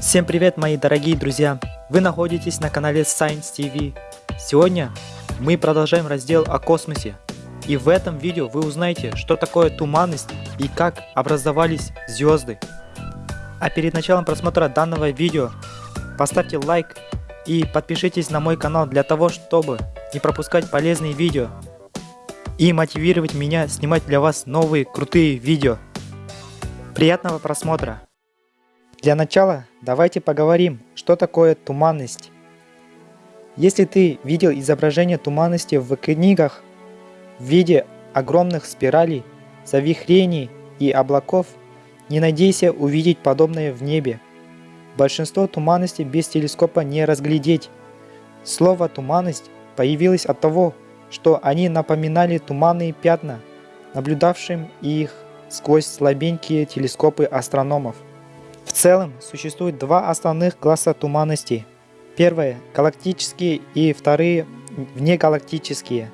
Всем привет, мои дорогие друзья! Вы находитесь на канале Science TV. Сегодня мы продолжаем раздел о космосе. И в этом видео вы узнаете, что такое туманность и как образовались звезды. А перед началом просмотра данного видео поставьте лайк и подпишитесь на мой канал для того, чтобы не пропускать полезные видео и мотивировать меня снимать для вас новые крутые видео. Приятного просмотра! Для начала давайте поговорим, что такое туманность. Если ты видел изображение туманности в книгах в виде огромных спиралей, завихрений и облаков, не надейся увидеть подобное в небе. Большинство туманностей без телескопа не разглядеть. Слово «туманность» появилось от того, что они напоминали туманные пятна, наблюдавшим их сквозь слабенькие телескопы астрономов. В целом существует два основных класса туманностей. Первые – галактические и вторые – внегалактические.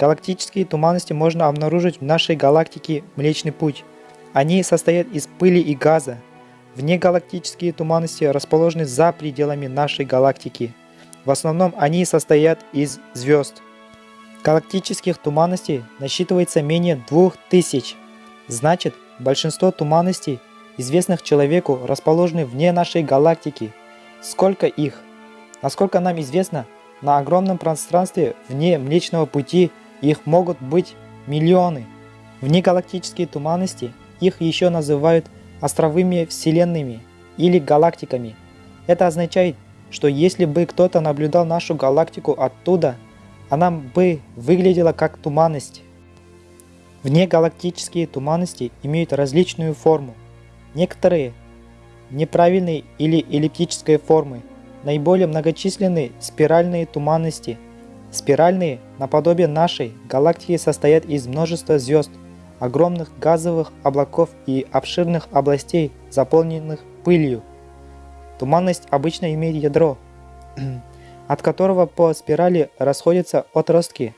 Галактические туманности можно обнаружить в нашей галактике Млечный Путь. Они состоят из пыли и газа. Внегалактические туманности расположены за пределами нашей галактики. В основном они состоят из звезд. Галактических туманностей насчитывается менее 2000. Значит, большинство туманностей – известных человеку, расположены вне нашей галактики. Сколько их? Насколько нам известно, на огромном пространстве вне Млечного Пути их могут быть миллионы. Внегалактические туманности, их еще называют островыми вселенными или галактиками. Это означает, что если бы кто-то наблюдал нашу галактику оттуда, она бы выглядела как туманность. Внегалактические туманности имеют различную форму. Некоторые неправильной или эллиптической формы, наиболее многочисленные спиральные туманности. Спиральные, наподобие нашей, галактики состоят из множества звезд, огромных газовых облаков и обширных областей, заполненных пылью. Туманность обычно имеет ядро, от которого по спирали расходятся отростки.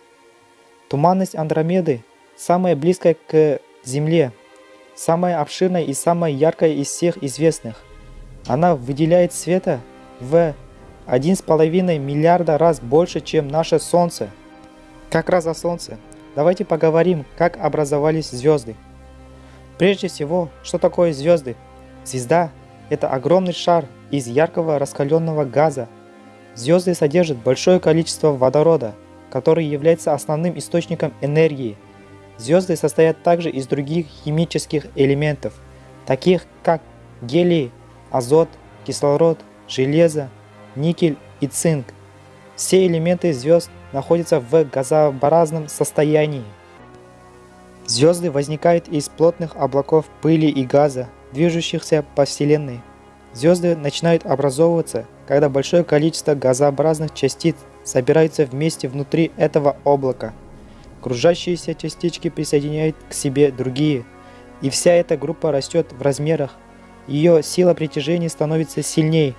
Туманность Андромеды самая близкая к Земле самая обширная и самая яркая из всех известных. Она выделяет света в 1,5 миллиарда раз больше, чем наше Солнце. Как раз о Солнце. Давайте поговорим, как образовались звезды. Прежде всего, что такое звезды? Звезда – это огромный шар из яркого раскаленного газа. Звезды содержат большое количество водорода, который является основным источником энергии – Звезды состоят также из других химических элементов, таких как гелий, азот, кислород, железо, никель и цинк. Все элементы звезд находятся в газообразном состоянии. Звезды возникают из плотных облаков пыли и газа, движущихся по Вселенной. Звезды начинают образовываться, когда большое количество газообразных частиц собираются вместе внутри этого облака – Кружащиеся частички присоединяют к себе другие, и вся эта группа растет в размерах. Ее сила притяжения становится сильнее.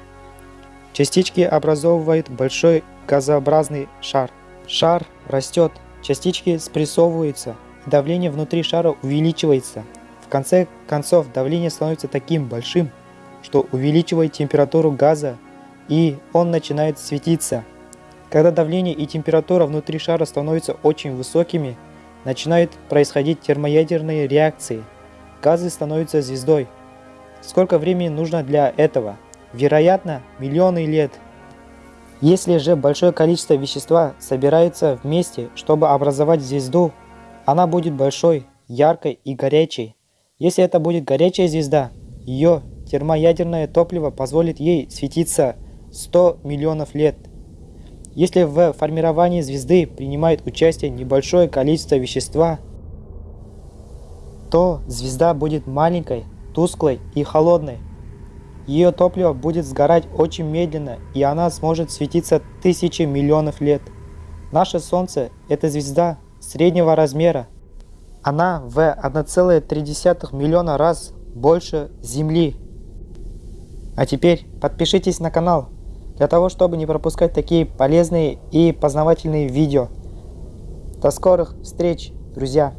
Частички образовывают большой газообразный шар. Шар растет, частички спрессовываются, давление внутри шара увеличивается. В конце концов давление становится таким большим, что увеличивает температуру газа, и он начинает светиться – когда давление и температура внутри шара становятся очень высокими, начинают происходить термоядерные реакции. Газы становятся звездой. Сколько времени нужно для этого? Вероятно, миллионы лет. Если же большое количество вещества собирается вместе, чтобы образовать звезду, она будет большой, яркой и горячей. Если это будет горячая звезда, ее термоядерное топливо позволит ей светиться 100 миллионов лет – если в формировании звезды принимает участие небольшое количество вещества, то звезда будет маленькой, тусклой и холодной. Ее топливо будет сгорать очень медленно, и она сможет светиться тысячи миллионов лет. Наше Солнце – это звезда среднего размера. Она в 1,3 миллиона раз больше Земли. А теперь подпишитесь на канал, для того, чтобы не пропускать такие полезные и познавательные видео. До скорых встреч, друзья!